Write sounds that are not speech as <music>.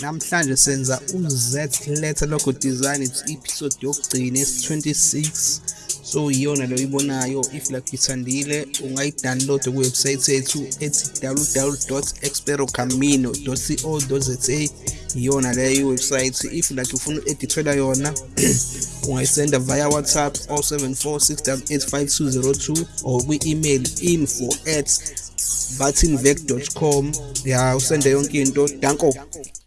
namhlanje senza u-z letter logo design it's episode yokugcina esi-26 so iyona leyo ibonayo if like ithandile ungayidownload kuwebsite yethu ethi www experocamino co za iyona leyo iwebsite. If like ufuna u-edithela yona <clears throat> ungayisenda via whatsapp 074 or kwi-email info at buttonvec.com ya usende yonke into. Danko.